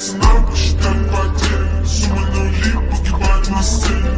Снова считать потери Суммы нули погибать на сцене